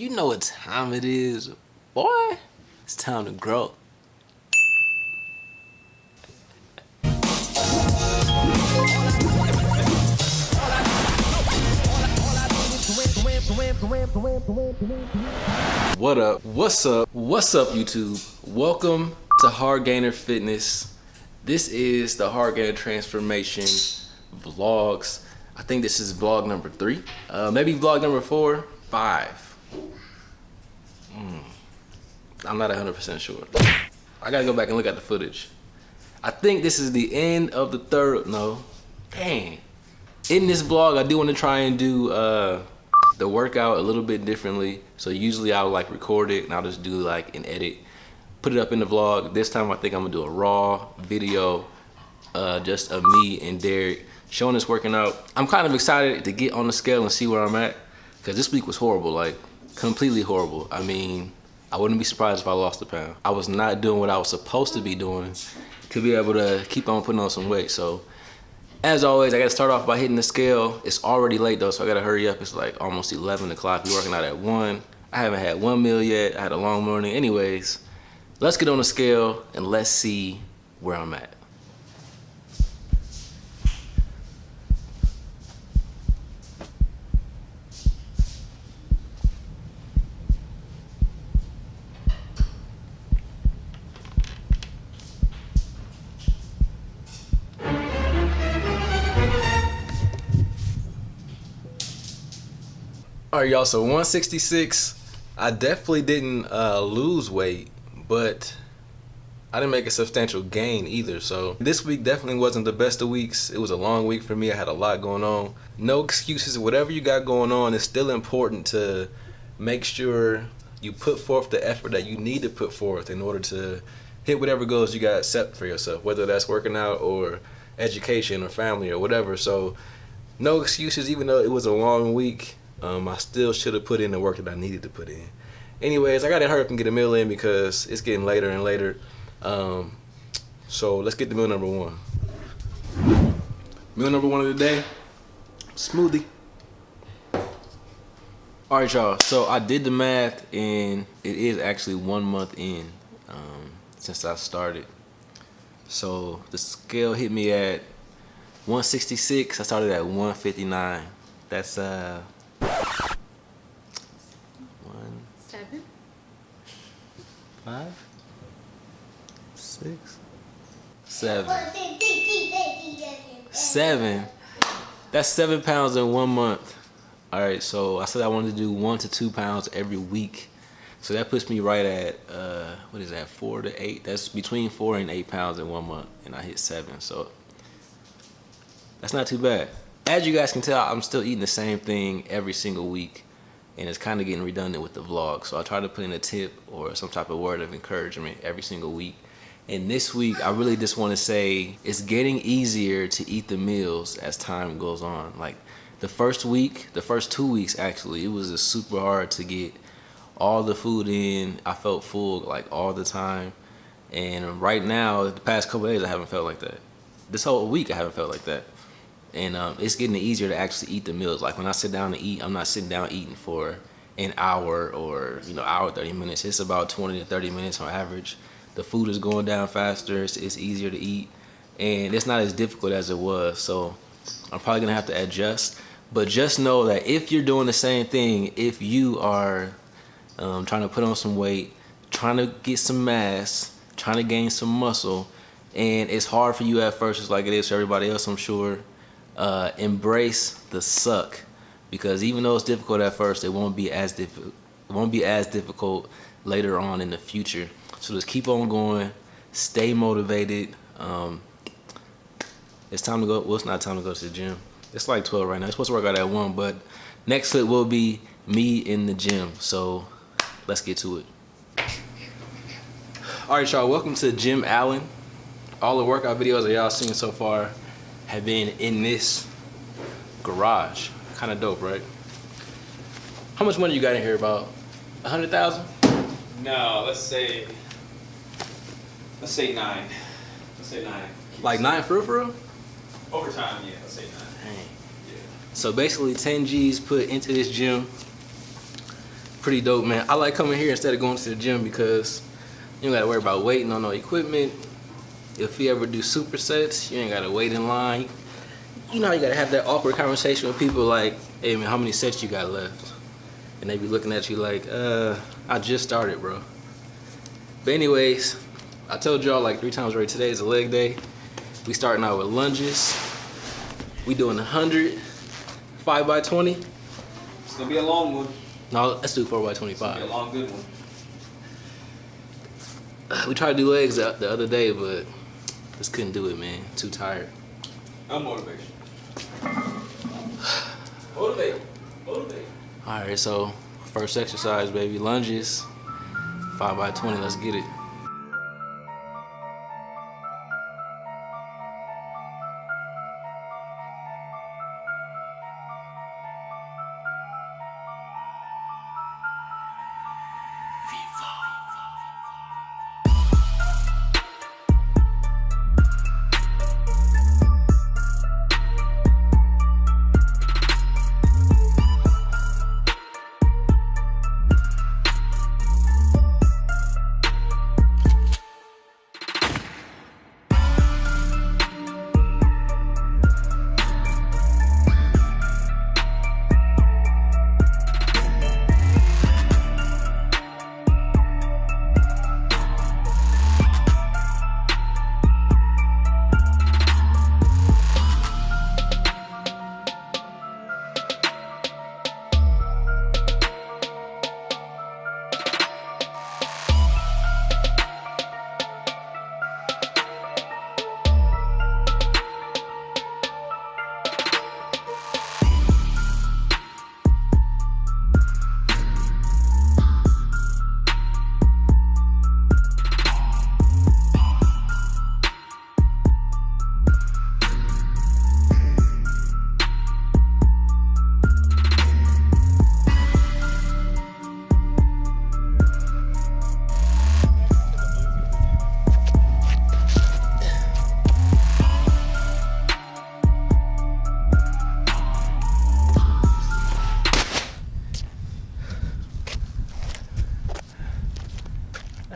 You know what time it is, boy. It's time to grow. What up? What's up? What's up, YouTube? Welcome to Hard Gainer Fitness. This is the Hard Gainer Transformation vlogs. I think this is vlog number three. Uh, maybe vlog number four, five. I'm not 100% sure. I gotta go back and look at the footage. I think this is the end of the third, no, dang. In this vlog, I do wanna try and do uh, the workout a little bit differently. So usually I'll like record it and I'll just do like an edit, put it up in the vlog. This time I think I'm gonna do a raw video, uh, just of me and Derek showing us working out. I'm kind of excited to get on the scale and see where I'm at because this week was horrible, like completely horrible. I mean, I wouldn't be surprised if I lost a pound. I was not doing what I was supposed to be doing to be able to keep on putting on some weight. So as always, I gotta start off by hitting the scale. It's already late though, so I gotta hurry up. It's like almost 11 o'clock. We're working out at one. I haven't had one meal yet. I had a long morning. Anyways, let's get on the scale and let's see where I'm at. Right, y'all. So 166. I definitely didn't uh, lose weight, but I didn't make a substantial gain either. So this week definitely wasn't the best of weeks. It was a long week for me. I had a lot going on. No excuses. Whatever you got going on, it's still important to make sure you put forth the effort that you need to put forth in order to hit whatever goals you got set for yourself, whether that's working out or education or family or whatever. So no excuses, even though it was a long week. Um, I still should have put in the work that I needed to put in. Anyways, I got to hurry up and get a meal in because it's getting later and later. Um, so let's get the meal number one. Meal number one of the day, smoothie. All right, y'all. So I did the math, and it is actually one month in um, since I started. So the scale hit me at 166. I started at 159. That's uh five, six, seven, seven. That's seven pounds in one month. All right, so I said I wanted to do one to two pounds every week. So that puts me right at, uh, what is that, four to eight? That's between four and eight pounds in one month, and I hit seven, so that's not too bad. As you guys can tell, I'm still eating the same thing every single week and it's kind of getting redundant with the vlog. So I try to put in a tip or some type of word of encouragement every single week. And this week, I really just want to say it's getting easier to eat the meals as time goes on. Like the first week, the first two weeks actually, it was just super hard to get all the food in. I felt full like all the time. And right now, the past couple days, I haven't felt like that. This whole week, I haven't felt like that and um, it's getting easier to actually eat the meals. Like when I sit down to eat, I'm not sitting down eating for an hour or you know hour 30 minutes. It's about 20 to 30 minutes on average. The food is going down faster. It's, it's easier to eat, and it's not as difficult as it was. So I'm probably gonna have to adjust. But just know that if you're doing the same thing, if you are um, trying to put on some weight, trying to get some mass, trying to gain some muscle, and it's hard for you at first, just like it is for everybody else, I'm sure uh, embrace the suck because even though it's difficult at first, it won't be as. It won't be as difficult later on in the future. So just keep on going, stay motivated. Um, it's time to go. Well, it's not time to go to the gym. It's like 12 right now. It's supposed to work out at one, but next clip will be me in the gym. So let's get to it. All right, y'all. Welcome to Jim Allen. All the workout videos that y'all seen so far have been in this garage. Kind of dope, right? How much money you got in here? About a hundred thousand? No, let's say let's say nine. Let's say nine. Like nine for real, for real? Over time, yeah. Let's say nine. Dang. Yeah. So basically, 10 G's put into this gym. pretty dope, man. I like coming here instead of going to the gym because you don't gotta worry about waiting on no equipment. If you ever do supersets, you ain't gotta wait in line. You know you gotta have that awkward conversation with people like, hey man, how many sets you got left? And they be looking at you like, uh, I just started, bro. But anyways, I told y'all like three times already, today is a leg day. We starting out with lunges. We doing 100, 5 by 20. It's gonna be a long one. No, let's do 4 by It's gonna be a 25. long, good one. We tried to do legs the other day, but just couldn't do it, man. Too tired. No motivation. Motivate. Motivate. All right, so first exercise, baby, lunges, 5 by 20. Let's get it.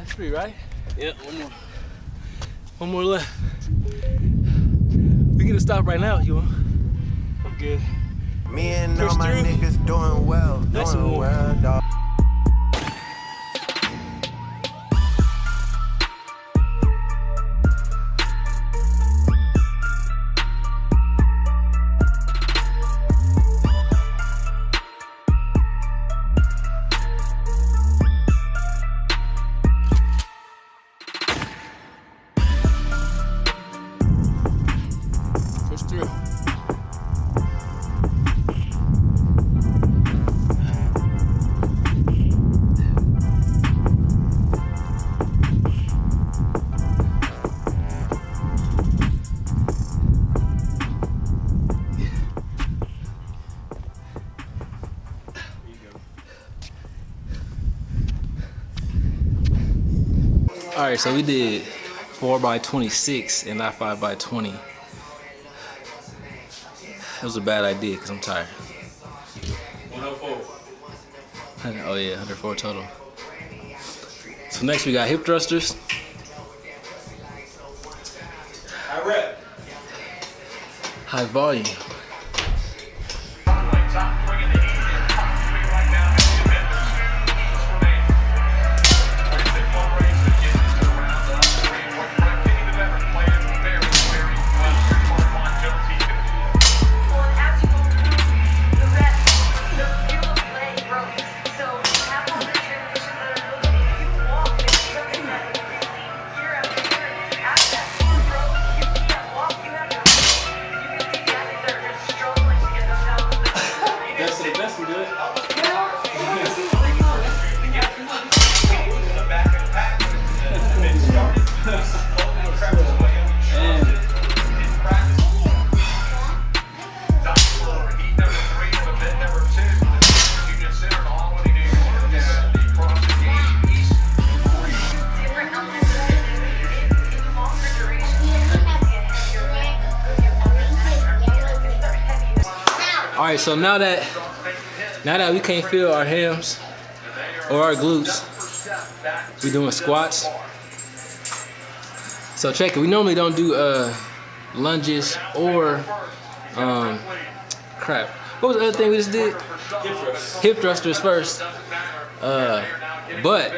That's three, right? Yeah, one more. One more left. We can stop right now you want. I'm good. Me and all my through. niggas doing well, Nice doing one. well, dog. Through. All right, so we did four by 26 and not five by 20. Was a bad idea because I'm tired. 104. Oh yeah, 104 total. So next we got hip thrusters. I rep. High volume. All right, so now that now that we can't feel our hams, or our glutes. we're doing squats. So check it. We normally don't do uh, lunges or um, crap. What was the other thing we just did? Hip thrusters first. Uh, but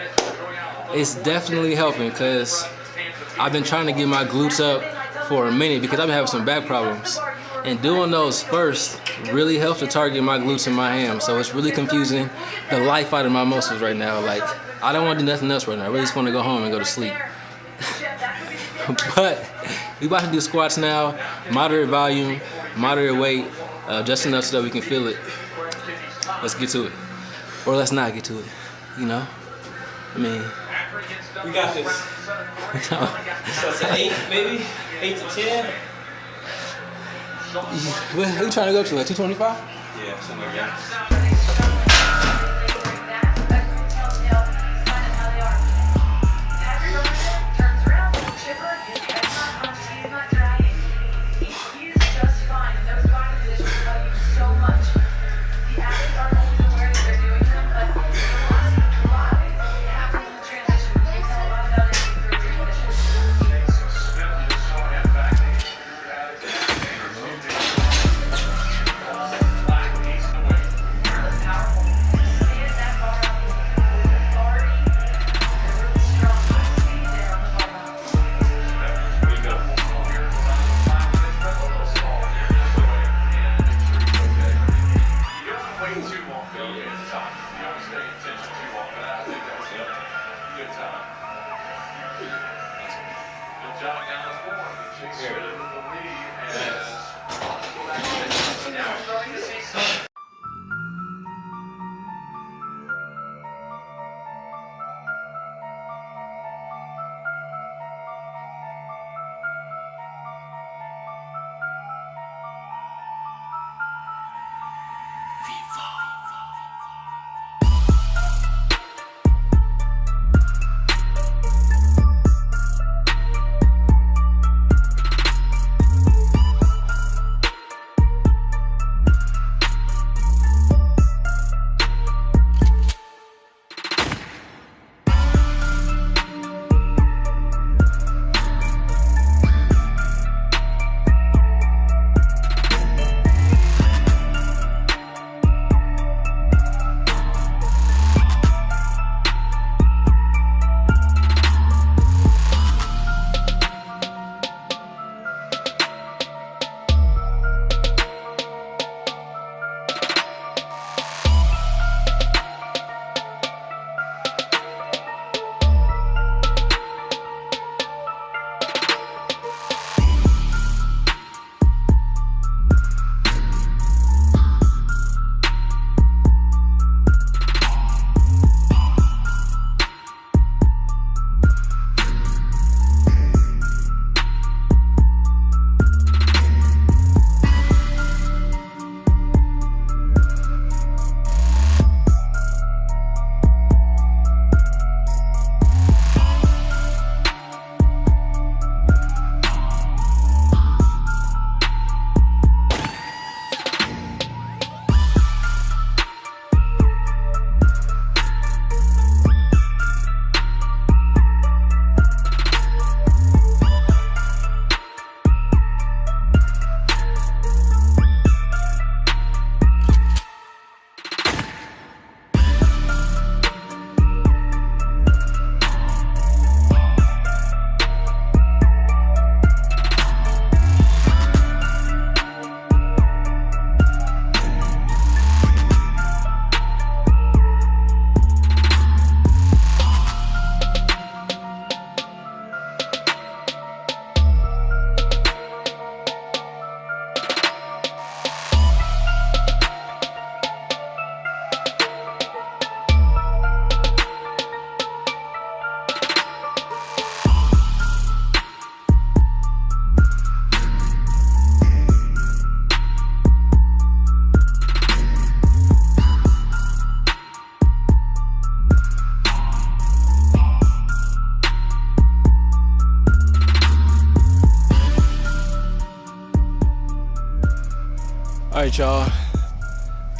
it's definitely helping because I've been trying to get my glutes up for a minute because I've been having some back problems. And doing those first really helps to target my glutes and my hams. So it's really confusing the life out of my muscles right now. Like, I don't want to do nothing else right now. I really just want to go home and go to sleep. but we about to do squats now, moderate volume, moderate weight, uh, just enough so that we can feel it. Let's get to it. Or let's not get to it, you know? I mean, We got this. So it's an eight, maybe? Eight to ten? Where who you trying to go to? Like 225? Yeah, something like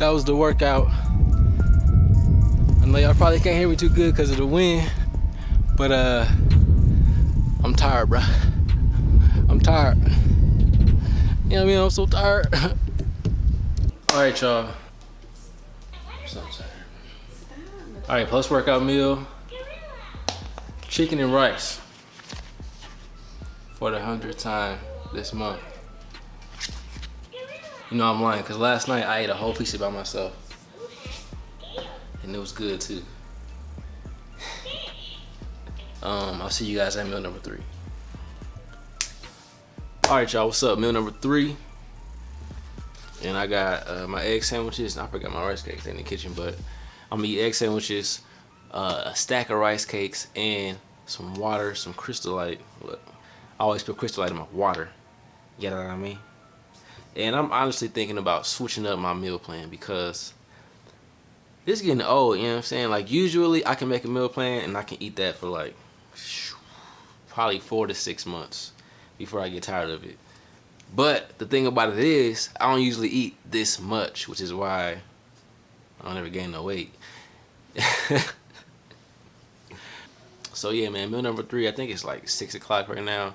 that. Was the workout. I know y'all probably can't hear me too good because of the wind, but uh, I'm tired, bro. I'm tired. You know what I mean? I'm so tired. All right, y'all. So. All right, post workout meal. Chicken and rice for the hundredth time this month. You know I'm lying, cause last night I ate a whole piece of by myself. And it was good too. Um, I'll see you guys at meal number three. All right, y'all, what's up? Meal number three. And I got uh, my egg sandwiches. I forgot my rice cakes in the kitchen, but I'm gonna eat egg sandwiches, uh, a stack of rice cakes, and some water, some Crystal Light. Look, I always put Crystal Light in my water. You know what I mean? And I'm honestly thinking about switching up my meal plan because it's getting old, you know what I'm saying? Like usually I can make a meal plan and I can eat that for like probably four to six months before I get tired of it. But the thing about it is I don't usually eat this much, which is why I don't ever gain no weight. so yeah, man, meal number three, I think it's like six o'clock right now.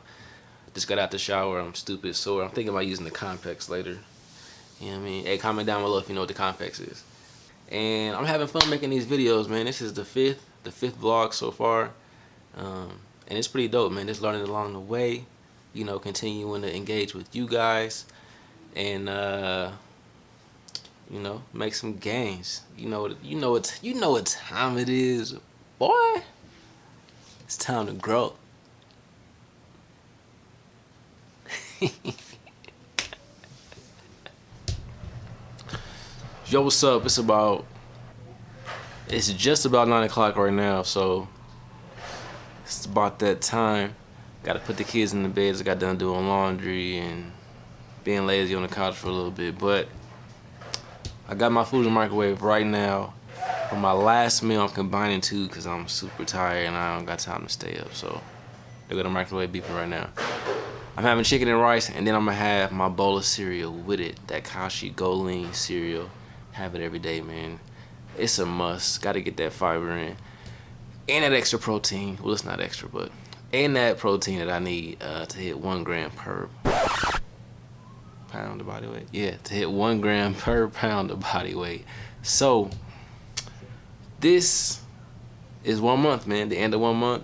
Just got out the shower. I'm stupid sore. I'm thinking about using the Compex later. You know what I mean? Hey, comment down below if you know what the Compex is. And I'm having fun making these videos, man. This is the fifth, the fifth vlog so far. Um, and it's pretty dope, man. Just learning along the way. You know, continuing to engage with you guys. And, uh, you know, make some gains. You know, you know what, you know what time it is, boy. It's time to grow. Yo, what's up? It's about, it's just about 9 o'clock right now, so it's about that time. Got to put the kids in the beds. I got done doing laundry and being lazy on the couch for a little bit, but I got my food in the microwave right now. For my last meal, I'm combining two because I'm super tired and I don't got time to stay up, so they're gonna microwave beeping right now. I'm having chicken and rice, and then I'm gonna have my bowl of cereal with it. That Kashi GoLean cereal. Have it every day, man. It's a must. Gotta get that fiber in. And that extra protein. Well, it's not extra, but and that protein that I need uh, to hit one gram per pound of body weight. Yeah, to hit one gram per pound of body weight. So this is one month, man. The end of one month.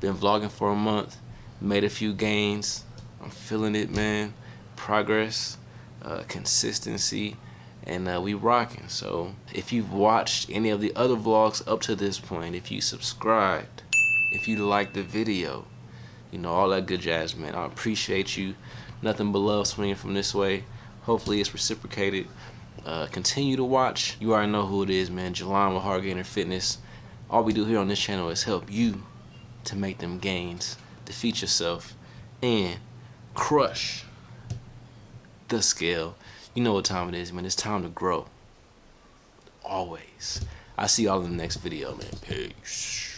Been vlogging for a month. Made a few gains. I'm feeling it, man. Progress, uh, consistency, and uh, we rocking. So if you've watched any of the other vlogs up to this point, if you subscribed, if you liked the video, you know, all that good jazz, man. I appreciate you. Nothing but love swinging from this way. Hopefully it's reciprocated. Uh, continue to watch. You already know who it is, man. Jelon with Hard Gainer Fitness. All we do here on this channel is help you to make them gains, defeat yourself, and crush the scale. You know what time it is, man. It's time to grow. Always. I'll see y'all in the next video, man. Peace.